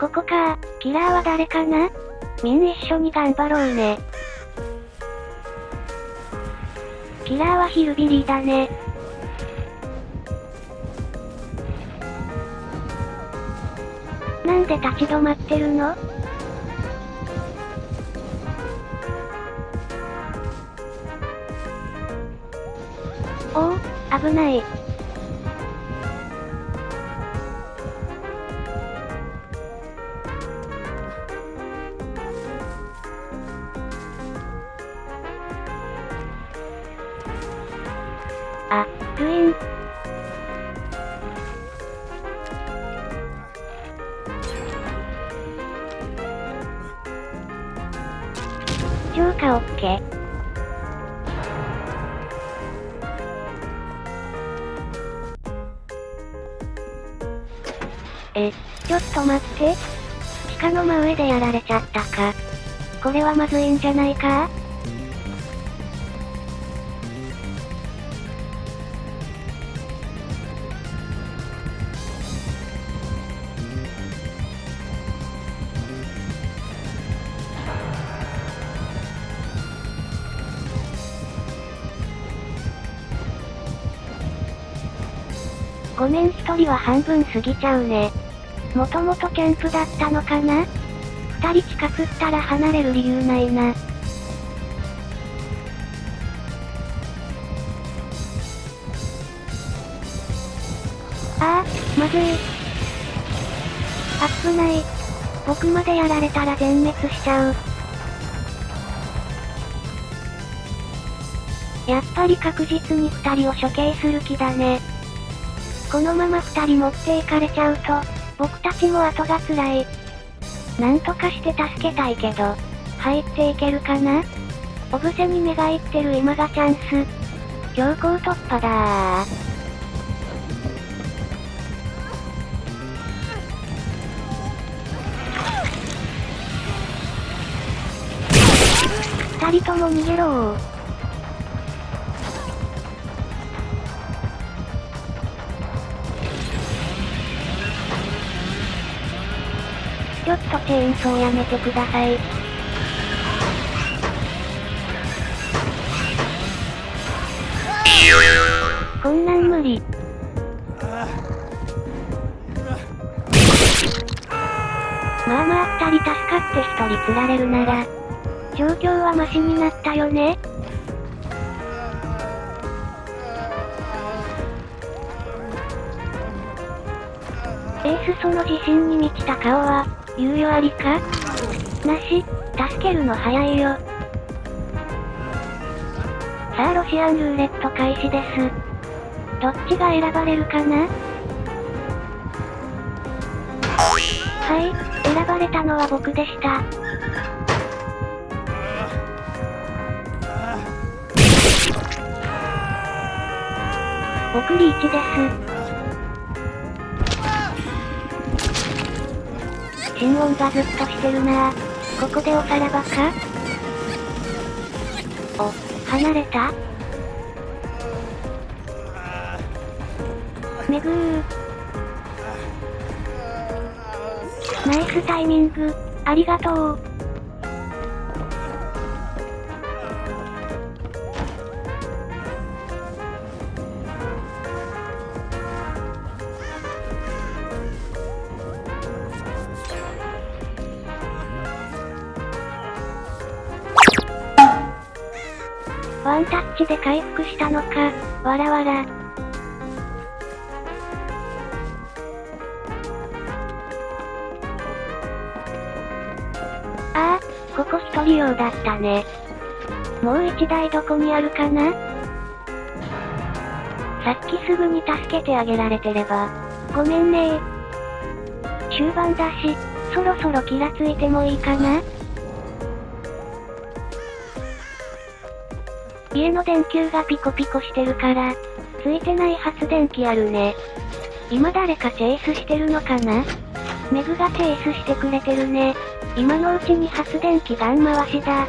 ここかキラーは誰かな？みん一緒に頑張ろうね。キラーはヒルビリーだね。なんで立ち止まってるの？おお、危ない。あ、クイーン。浄化オッケー。え、ちょっと待って。地下の真上でやられちゃったか。これはまずいんじゃないか？ごめん一人は半分過ぎちゃうね。もともとキャンプだったのかな？二人近くったら離れる理由ないな。ああ、まずい。危ない。僕までやられたら全滅しちゃう。やっぱり確実に二人を処刑する気だね。このまま二人持っていかれちゃうと、僕たちも後が辛い。なんとかして助けたいけど、入っていけるかな？オブセに目がいってる今がチャンス。強行突破だー。二人とも逃げろー。ちょっとチェーンソーやめてください。こんなん無理。まあまあ二人助かって一人釣られるなら、状況はマシになったよねエースその自信に満ちた顔は、猶予ありか？なし、助けるの早いよ。さあロシアンルーレット開始です。どっちが選ばれるかな？はい、選ばれたのは僕でした。僕リーチです。心音がずっとしてるなここでおさらばか？お、離れた？めぐー。ナイスタイミング、ありがとう。ワンタッチで回復したのか、わらわら。ああ、ここ一人用だったね。もう一台どこにあるかな？さっきすぐに助けてあげられてれば。ごめんね終盤だし、そろそろ気がついてもいいかな？家の電球がピコピコしてるから、ついてない発電機あるね。今誰かチェイスしてるのかな？メグがチェイスしてくれてるね。今のうちに発電機ガン回しだ。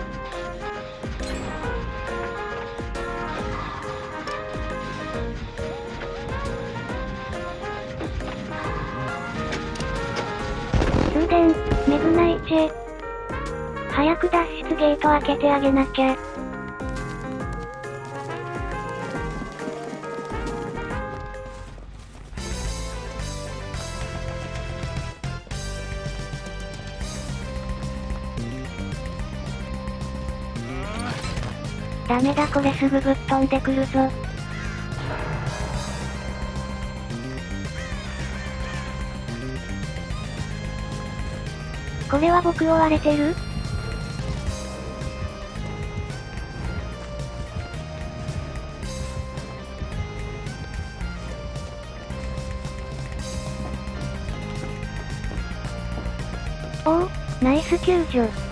数電、メグナイチェ。早く脱出ゲート開けてあげなきゃ。ダメだこれすぐぶっ飛んでくるぞ。これは僕追われてる？おお、ナイス救助。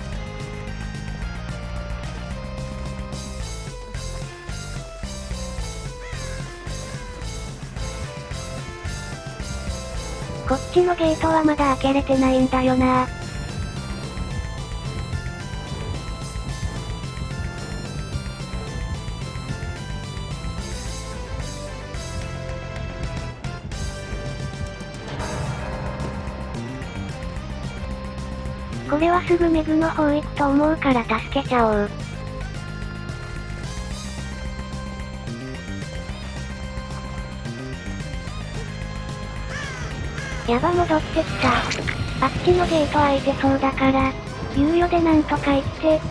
こっちのゲートはまだ開けれてないんだよなこれはすぐメグの方行くと思うから助けちゃおう。やば戻ってきた。あっちのゲート開いてそうだから、猶予でなんとか行って。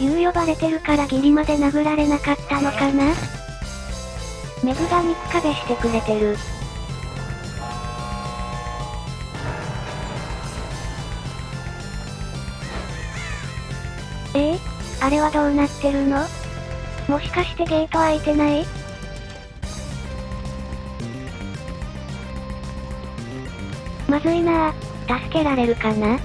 猶予バレてるからギリまで殴られなかったのかな？メグが肉壁してくれてる。あれはどうなってるの？もしかしてゲート開いてない？まずいなぁ。助けられるかな？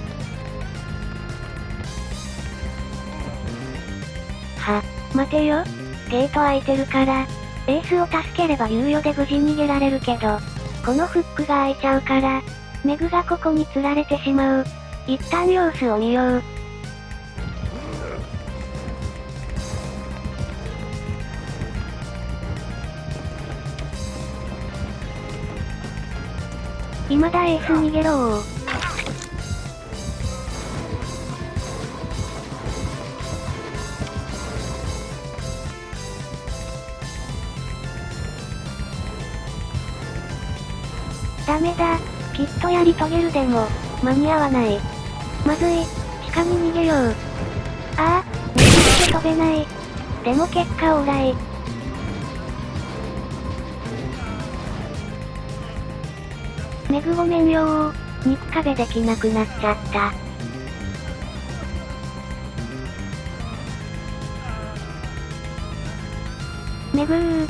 は、待てよ。ゲート開いてるから、エースを助ければ猶予で無事逃げられるけど、このフックが開いちゃうから、メグがここに釣られてしまう。一旦様子を見よう。未だエース逃げろー。ダメだ。きっとやり遂げるでも、間に合わない。まずい。地下に逃げよう。ああ、逃げて飛べない。でも結果オーライ。メグごめんよー。肉壁できなくなっちゃった。メグー。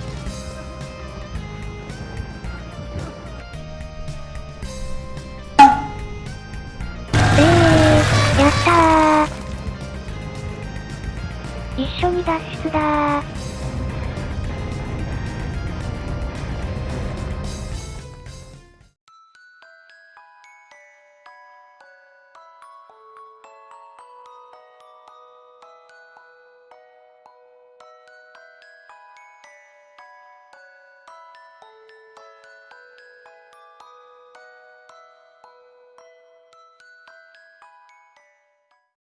えー、やったー。一緒に脱出だー。